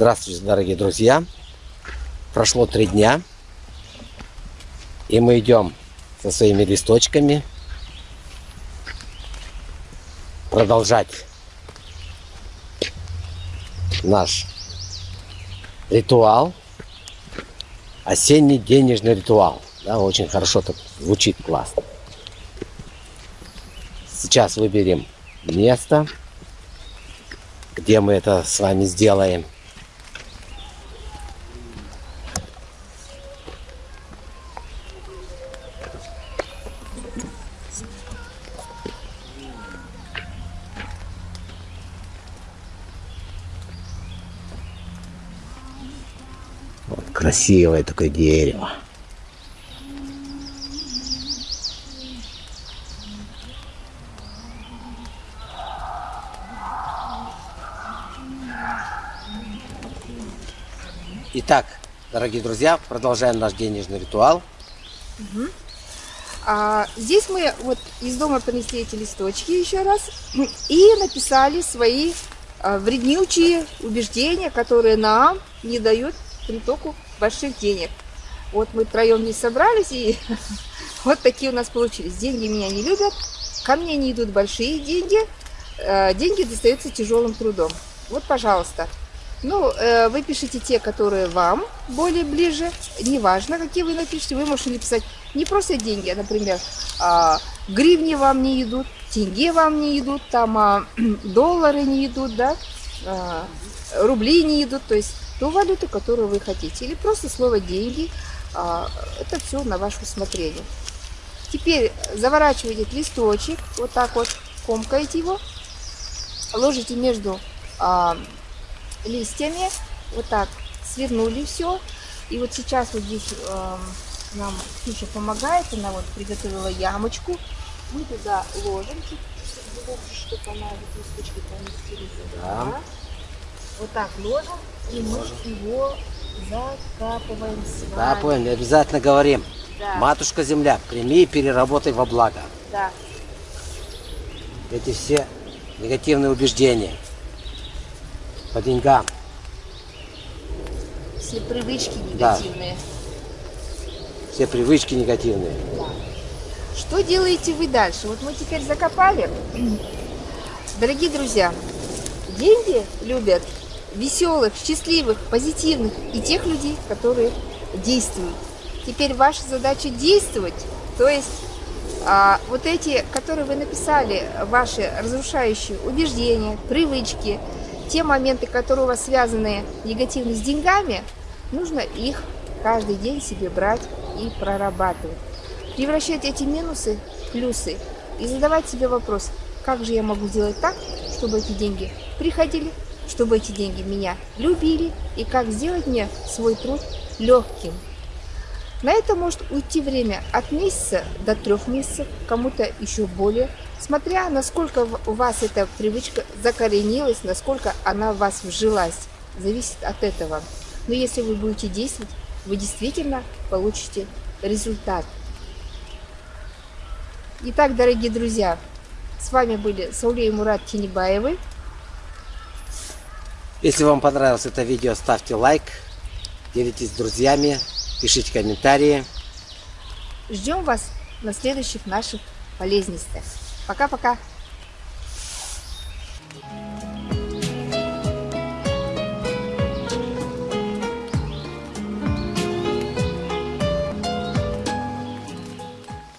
Здравствуйте, дорогие друзья! Прошло три дня, и мы идем со своими листочками продолжать наш ритуал, осенний денежный ритуал. Да, очень хорошо так звучит классно. Сейчас выберем место, где мы это с вами сделаем. Красивое такое дерево. Итак, дорогие друзья, продолжаем наш денежный ритуал. Угу. А, здесь мы вот из дома принесли эти листочки еще раз и написали свои а, вреднючие убеждения, которые нам не дают притоку больших денег. Вот мы втроем не собрались, и вот такие у нас получились. Деньги меня не любят, ко мне не идут большие деньги, а, деньги достаются тяжелым трудом. Вот, пожалуйста, ну, э, вы пишите те, которые вам более ближе. Неважно, какие вы напишите. Вы можете написать не просто деньги, а, например, э, гривни вам не идут, тенге вам не идут, там э, доллары не идут, да, э, рубли не идут. То есть ту валюту, которую вы хотите. Или просто слово деньги. Э, это все на ваше усмотрение. Теперь заворачиваете листочек, вот так вот, комкаете его, ложите между листьями. Вот так свернули все. И вот сейчас вот здесь нам Ксюша помогает. Она вот приготовила ямочку. Мы туда ложим, чтобы она листочки поместили Да. Вот так ложим. И мы его закапываем. Закапываем, обязательно говорим. Да. Матушка земля, прими и переработай во благо. Да. Эти все негативные убеждения по деньгам. Все привычки негативные. Да. Все привычки негативные. Да. Что делаете вы дальше? Вот мы теперь закопали. Дорогие друзья, деньги любят веселых, счастливых, позитивных и тех людей, которые действуют. Теперь ваша задача действовать, то есть а, вот эти, которые вы написали, ваши разрушающие убеждения, привычки, те моменты, которые у вас связаны негативно с деньгами, нужно их каждый день себе брать и прорабатывать. Превращать эти минусы в плюсы и задавать себе вопрос, как же я могу сделать так, чтобы эти деньги приходили, чтобы эти деньги меня любили, и как сделать мне свой труд легким. На это может уйти время от месяца до трех месяцев, кому-то еще более смотря насколько у вас эта привычка закоренилась, насколько она в вас вжилась, зависит от этого. Но если вы будете действовать, вы действительно получите результат. Итак, дорогие друзья, с вами были Сауле и Мурат Тинибаевы. Если вам понравилось это видео, ставьте лайк, делитесь с друзьями, пишите комментарии. Ждем вас на следующих наших полезностях. Пока-пока.